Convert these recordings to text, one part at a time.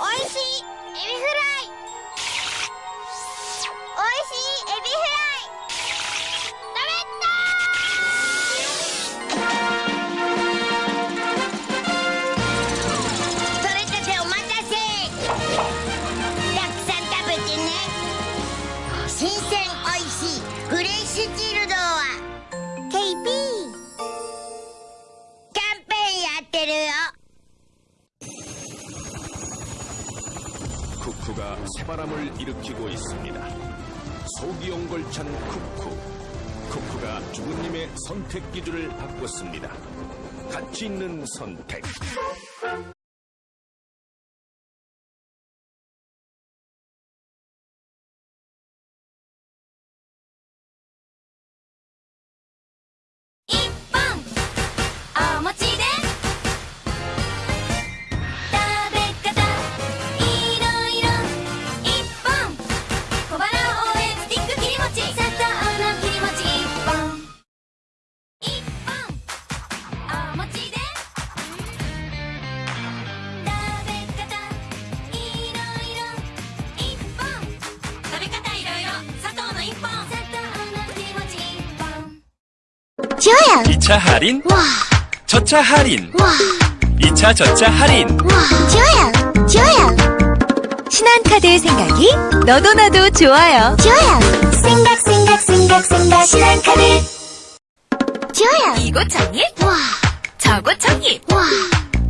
おいしいエビフライ。おいしいエビフライ。食べたそれたてお待たせ。ん食べてね。新鮮おいしい。フレッシュチルド。 새바람을 일으키고 있습니다. 속이 옹골찬 쿠쿠. 쿠쿠가 주부님의 선택 기준을 바꿨습니다. 가치 있는 선택. 좋아요? 2차 할인, 와. 저차 할인, 와. 2차 저차 할인. 와. 좋아요? 좋아요? 신한카드의 생각이 너도 나도 좋아요. 좋아요? 생각 생각 생각 생각 신한카드. 좋아요? 이곳 정립, 와. 저곳 정립, 와.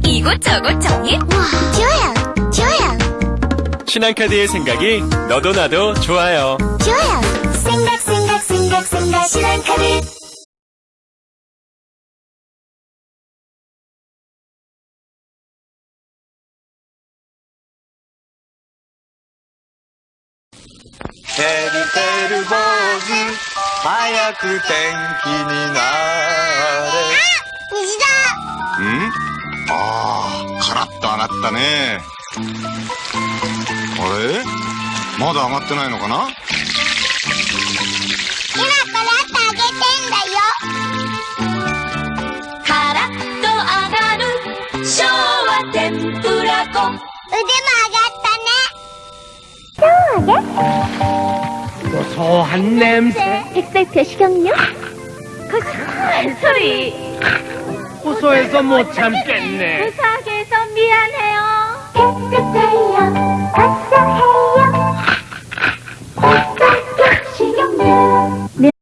이곳 저곳 정립. 와. 좋아요? 좋아요? 신한카드의 생각이 너도 나도 좋아요. 좋아요? 생각 생각 생각 생각 신한카드 때りてる坊主。早く天気になれ。虹だ。ん？ああカラッと上がったね。あれ？まだ上がってないのかな？今からってあげてんだよ。カラッと上がる。昭和天ぷら粉。腕も上がった 고소한 냄새. 백설표 식용유 고소한 소리. 고소해서 못 참겠네. 고소하게 해서 미안해요. 깨끗해요 고소해요? 백설표 식용유